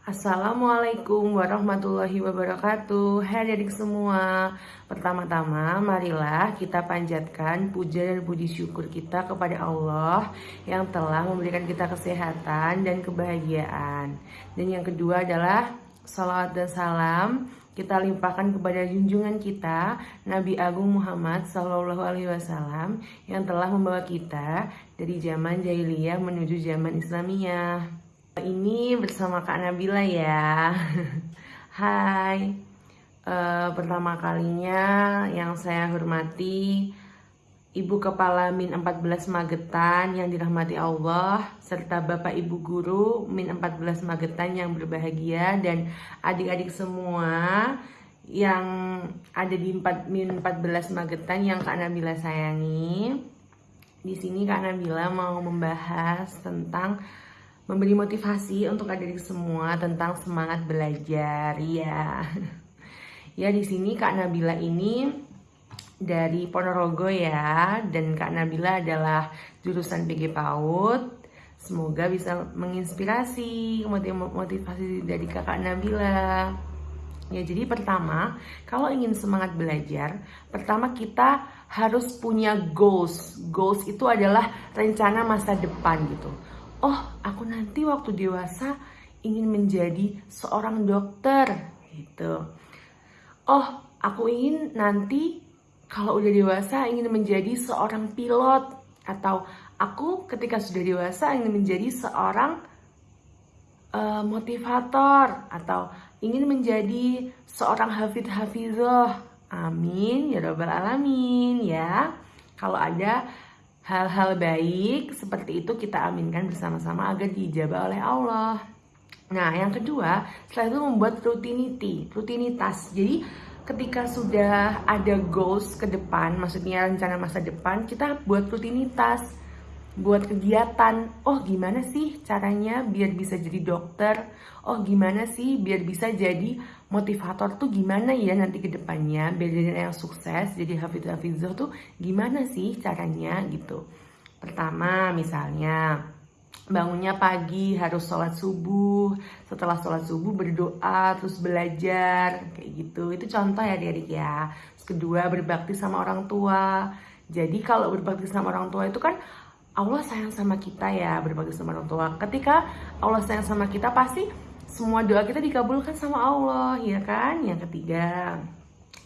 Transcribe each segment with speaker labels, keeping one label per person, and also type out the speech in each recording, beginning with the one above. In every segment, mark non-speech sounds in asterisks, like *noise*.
Speaker 1: Assalamualaikum warahmatullahi wabarakatuh. Hai adik semua. Pertama-tama marilah kita panjatkan puja dan puji syukur kita kepada Allah Yang telah memberikan kita kesehatan dan kebahagiaan. Dan yang kedua adalah Salawat dan salam kita limpahkan kepada junjungan kita Nabi Agung Muhammad Sallallahu Alaihi Wasallam yang telah membawa kita dari zaman jahiliyah menuju zaman Islamiyah. Ini bersama Kak Nabila ya. *laughs* Hai. Uh, pertama kalinya yang saya hormati Ibu Kepala Min 14 Magetan yang dirahmati Allah serta Bapak Ibu Guru Min 14 Magetan yang berbahagia dan adik-adik semua yang ada di 4, Min 14 Magetan yang Kak Nabila sayangi. Di sini Kak Nabila mau membahas tentang memberi motivasi untuk adik-adik semua tentang semangat belajar ya. Ya di sini Kak Nabila ini dari Ponorogo ya dan Kak Nabila adalah jurusan PG PAUD. Semoga bisa menginspirasi, motivasi dari kakak Nabila. Ya, jadi pertama, kalau ingin semangat belajar, pertama kita harus punya goals. Goals itu adalah rencana masa depan gitu oh aku nanti waktu dewasa ingin menjadi seorang dokter gitu. Oh, aku ingin nanti kalau udah dewasa ingin menjadi seorang pilot atau aku ketika sudah dewasa ingin menjadi seorang uh, motivator atau ingin menjadi seorang hafid hafizah. Amin ya rabbal alamin ya. Kalau ada Hal-hal baik seperti itu kita aminkan bersama-sama agar dijabah oleh Allah. Nah, yang kedua, setelah itu membuat rutinity, rutinitas. Jadi, ketika sudah ada goals ke depan, maksudnya rencana masa depan, kita buat rutinitas, buat kegiatan. Oh, gimana sih caranya biar bisa jadi dokter? Oh, gimana sih biar bisa jadi motivator tuh gimana ya nanti ke depannya? Biar yang sukses jadi Hafidz Hafizah tuh gimana sih caranya gitu? Pertama misalnya bangunnya pagi harus sholat subuh. Setelah sholat subuh berdoa terus belajar kayak gitu. Itu contoh ya adik-adik ya. Terus kedua berbakti sama orang tua. Jadi kalau berbakti sama orang tua itu kan Allah sayang sama kita ya berbakti sama orang tua. Ketika Allah sayang sama kita pasti semua doa kita dikabulkan sama Allah ya kan? Yang ketiga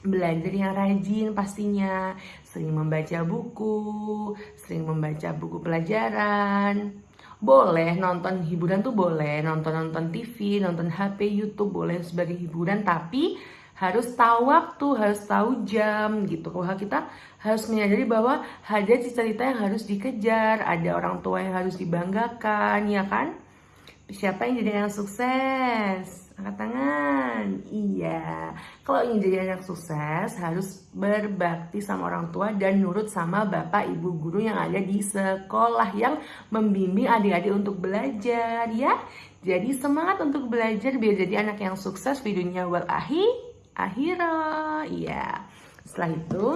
Speaker 1: belajar yang rajin pastinya. Sering membaca buku sering membaca buku pelajaran. Boleh nonton hiburan tuh boleh nonton nonton TV nonton HP YouTube boleh sebagai hiburan tapi harus tahu waktu harus tahu jam gitu. Kalau kita harus menyadari bahwa ada cita-cita yang harus dikejar ada orang tua yang harus dibanggakan ya kan Siapa yang jadi anak sukses? Angkat tangan. Iya. Kalau ingin jadi anak sukses harus berbakti sama orang tua dan nurut sama bapak ibu guru yang ada di sekolah yang membimbing adik-adik untuk belajar ya. Jadi semangat untuk belajar biar jadi anak yang sukses di dunia wal ahi akhirah. Iya. Setelah itu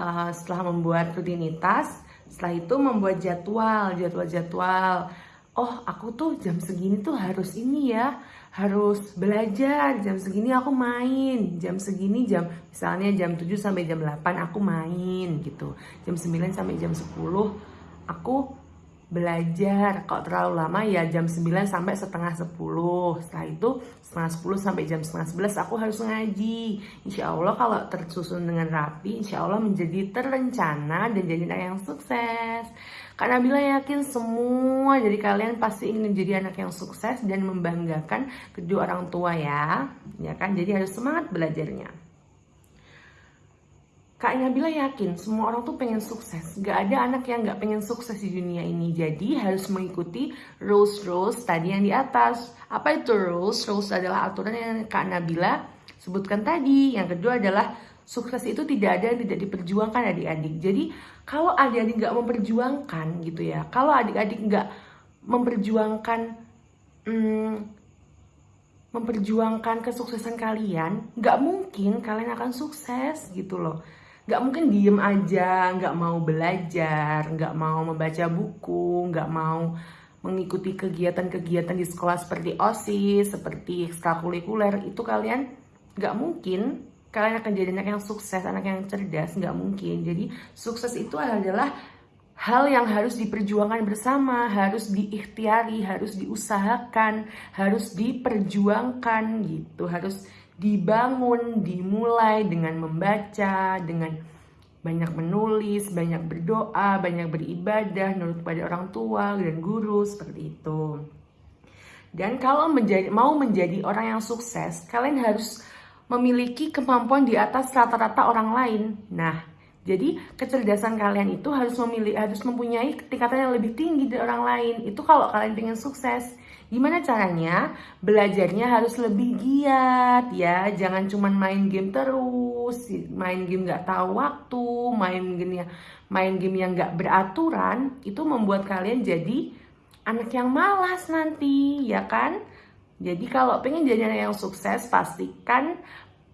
Speaker 1: uh, setelah membuat rutinitas, setelah itu membuat jadwal, jadwal-jadwal oh aku tuh jam segini tuh harus ini ya harus belajar. Jam segini aku main. Jam segini jam misalnya jam 7 sampai jam 8 aku main gitu. Jam 9 sampai jam 10 aku belajar kalau terlalu lama ya jam 9 sampai setengah 10 setelah itu setengah 10 sampai jam setengah 11 aku harus ngaji Insya Allah kalau tersusun dengan rapi Insya Allah menjadi terencana dan jadi anak yang sukses karena bila yakin semua dari kalian pasti ingin menjadi anak yang sukses dan membanggakan kedua orang tua ya. Ya kan? Jadi harus semangat belajarnya. Kak Nabila yakin semua orang tuh pengen sukses. Gak ada anak yang gak pengen sukses di dunia ini. Jadi harus mengikuti rules-rules tadi yang di atas. Apa itu rules? Rules adalah aturan yang Kak Nabila sebutkan tadi. Yang kedua adalah sukses itu tidak ada yang tidak diperjuangkan adik-adik. Jadi kalau adik-adik nggak memperjuangkan gitu ya, kalau adik-adik nggak memperjuangkan hmm, memperjuangkan kesuksesan kalian, nggak mungkin kalian akan sukses gitu loh. Nggak mungkin diem aja, nggak mau belajar, nggak mau membaca buku, nggak mau mengikuti kegiatan-kegiatan di sekolah seperti OSIS, seperti ekstrakurikuler, itu kalian nggak mungkin kalian akan jadi anak yang sukses, anak yang cerdas, nggak mungkin. Jadi sukses itu adalah hal yang harus diperjuangkan bersama, harus diikhtiari, harus diusahakan, harus diperjuangkan gitu, harus dibangun, dimulai dengan membaca, dengan banyak menulis, banyak berdoa, banyak beribadah, nurut pada orang tua dan guru seperti itu. Dan kalau menjadi mau menjadi orang yang sukses, kalian harus memiliki kemampuan di atas rata-rata orang lain. Nah, jadi kecerdasan kalian itu harus memilih harus mempunyai tingkatan yang lebih tinggi dari orang lain. Itu kalau kalian ingin sukses. Gimana caranya? Belajarnya harus lebih giat ya. Jangan cuma main game terus, main game nggak tahu waktu, main game yang main game yang nggak beraturan itu membuat kalian jadi anak yang malas nanti, ya kan? Jadi kalau pengen jadi anak yang sukses, pastikan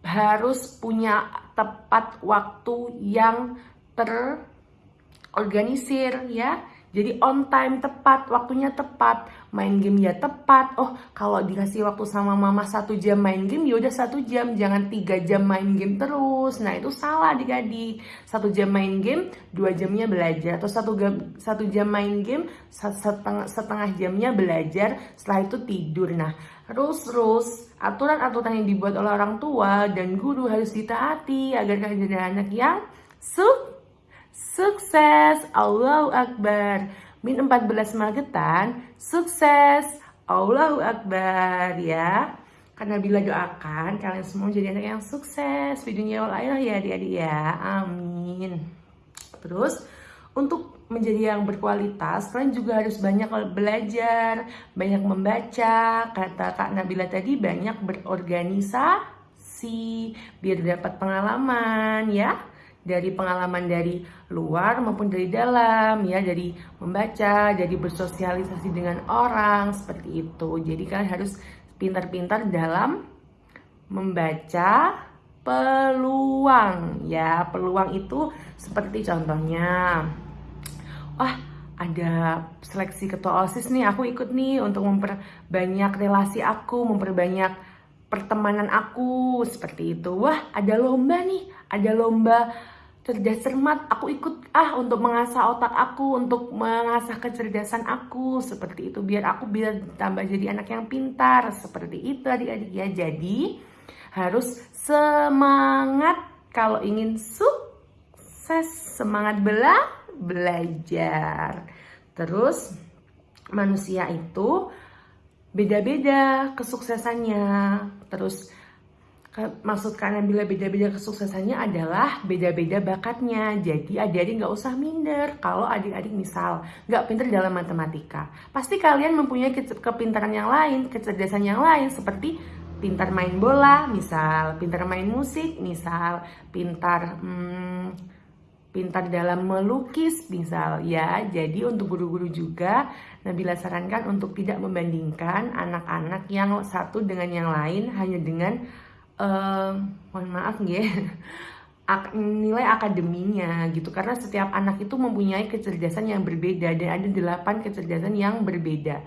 Speaker 1: harus punya tepat waktu yang terorganisir ya jadi on time tepat, waktunya tepat, main game ya tepat. Oh, kalau dikasih waktu sama mama satu jam main game, ya udah satu jam, jangan tiga jam main game terus. Nah itu salah adik-adik. Satu jam main game, dua jamnya belajar. Atau satu jam, satu jam main game, setengah, setengah jamnya belajar. Setelah itu tidur. Nah, rules-rules, aturan-aturan yang dibuat oleh orang tua dan guru harus ditaati agar jadi anak yang sukses Sukses, Allahu Akbar. Min 14 Magetan, sukses, Allahu Akbar ya. Karena bila doakan kalian semua jadi anak yang sukses dunia wal ya adik-adik ya. Amin. Terus untuk menjadi yang berkualitas, kalian juga harus banyak belajar, banyak membaca. Kata Kak Nabila tadi banyak berorganisasi biar dapat pengalaman ya dari pengalaman dari luar maupun dari dalam ya dari membaca jadi bersosialisasi dengan orang seperti itu. Jadi kalian harus pintar-pintar dalam membaca peluang ya. Peluang itu seperti contohnya wah ada seleksi ketua osis nih aku ikut nih untuk memperbanyak relasi aku memperbanyak pertemanan aku seperti itu. Wah ada lomba nih ada lomba cerdas cermat aku ikut ah untuk mengasah otak aku untuk mengasah kecerdasan aku seperti itu. Biar aku biar tambah jadi anak yang pintar seperti itu adik-adik. Ya jadi harus semangat. Kalau ingin sukses semangat bela belajar. Terus manusia itu beda-beda kesuksesannya. Terus maksud kalian bila beda-beda kesuksesannya adalah beda-beda bakatnya. Jadi adik-adik nggak usah minder kalau adik-adik misal nggak pinter dalam matematika. Pasti kalian mempunyai kepintaran yang lain, kecerdasan yang lain seperti pintar main bola, misal pintar main musik, misal pintar hmm, pintar dalam melukis, misal ya. Jadi untuk guru-guru juga Nabila sarankan untuk tidak membandingkan anak-anak yang satu dengan yang lain hanya dengan uh, mohon maaf ya. *laughs* Nilai akademinya gitu. Karena setiap anak itu mempunyai kecerdasan yang berbeda. Dan ada delapan kecerdasan yang berbeda.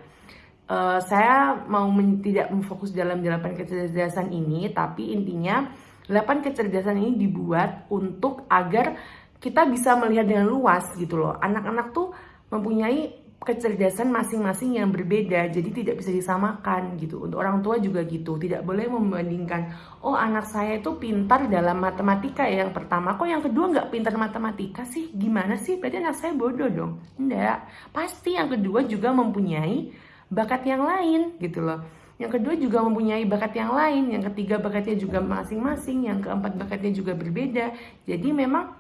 Speaker 1: Uh, saya mau men tidak memfokus dalam delapan kecerdasan ini. Tapi intinya delapan kecerdasan ini dibuat untuk agar kita bisa melihat dengan luas gitu loh. Anak-anak tuh mempunyai kecerdasan masing-masing yang berbeda jadi tidak bisa disamakan gitu. Untuk orang tua juga gitu tidak boleh membandingkan oh anak saya itu pintar dalam matematika ya yang pertama. Kok yang kedua nggak pintar matematika sih? Gimana sih? Berarti anak saya bodoh dong. Enggak pasti yang kedua juga mempunyai bakat yang lain gitu loh. Yang kedua juga mempunyai bakat yang lain yang ketiga bakatnya juga masing-masing yang keempat bakatnya juga berbeda. Jadi memang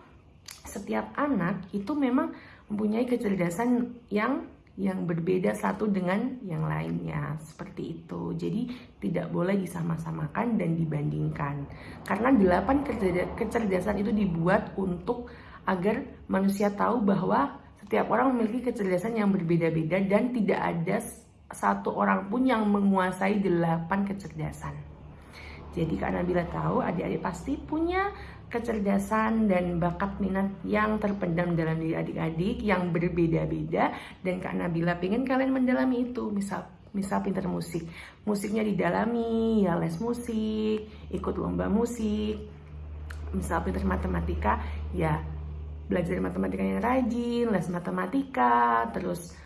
Speaker 1: setiap anak itu memang mempunyai kecerdasan yang yang berbeda satu dengan yang lainnya. Seperti itu. Jadi tidak boleh disama-samakan dan dibandingkan. Karena delapan kecerdasan itu dibuat untuk agar manusia tahu bahwa setiap orang memiliki kecerdasan yang berbeda-beda dan tidak ada satu orang pun yang menguasai delapan kecerdasan. Jadi Kak Nabila tahu adik-adik pasti punya kecerdasan dan bakat minat yang terpendam dalam diri adik-adik yang berbeda-beda. Dan Kak Nabila pengen kalian mendalami itu. Misal misal pinter musik. Musiknya didalami ya les musik ikut lomba musik. Misal pinter matematika ya belajar matematika yang rajin les matematika terus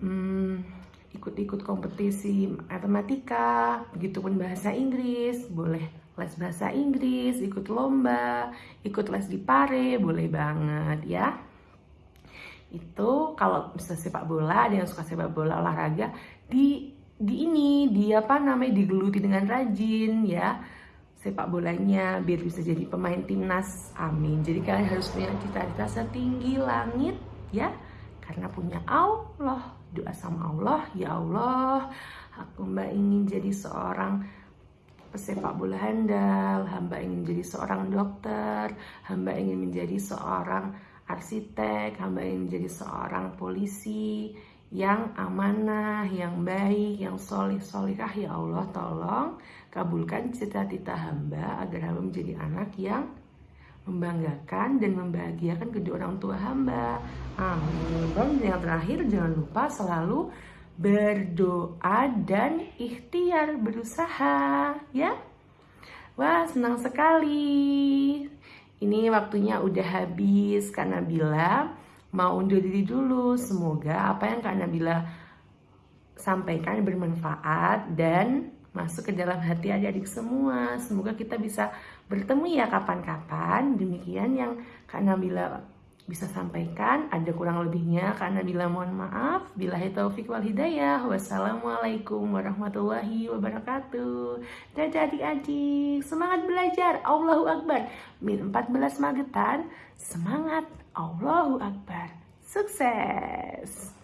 Speaker 1: hmm, ikut-ikut kompetisi matematika begitupun bahasa Inggris boleh les bahasa Inggris, ikut lomba, ikut les di pare, boleh banget ya. Itu kalau bisa sepak bola, ada yang suka sepak bola olahraga di di ini dia apa namanya digeluti dengan rajin ya sepak bolanya biar bisa jadi pemain timnas. Amin. Jadi kalian harus punya cita-cita setinggi langit ya. Karena punya Allah doa sama Allah ya Allah aku mbak ingin jadi seorang pesepak bola handal, hamba ingin menjadi seorang dokter, hamba ingin menjadi seorang arsitek, hamba ingin menjadi seorang polisi yang amanah, yang baik, yang solih solihah ya Allah tolong kabulkan cita-cita hamba agar hamba menjadi anak yang membanggakan dan membahagiakan kedua orang tua hamba. Amin. Dan yang terakhir jangan lupa selalu berdoa dan ikhtiar berusaha ya. Wah senang sekali. Ini waktunya udah habis Kak Nabila. Mau undur diri dulu. Semoga apa yang Kak Nabila sampaikan bermanfaat dan masuk ke dalam hati adik-adik semua. Semoga kita bisa bertemu ya kapan-kapan. Demikian yang Kak Nabila bisa sampaikan ada kurang lebihnya karena bila mohon maaf bila taufik wal hidayah. Wassalamualaikum warahmatullahi wabarakatuh. Dadah adik-adik. Semangat belajar. Allahu Akbar. Min 14 Magetan semangat. Allahu Akbar. Sukses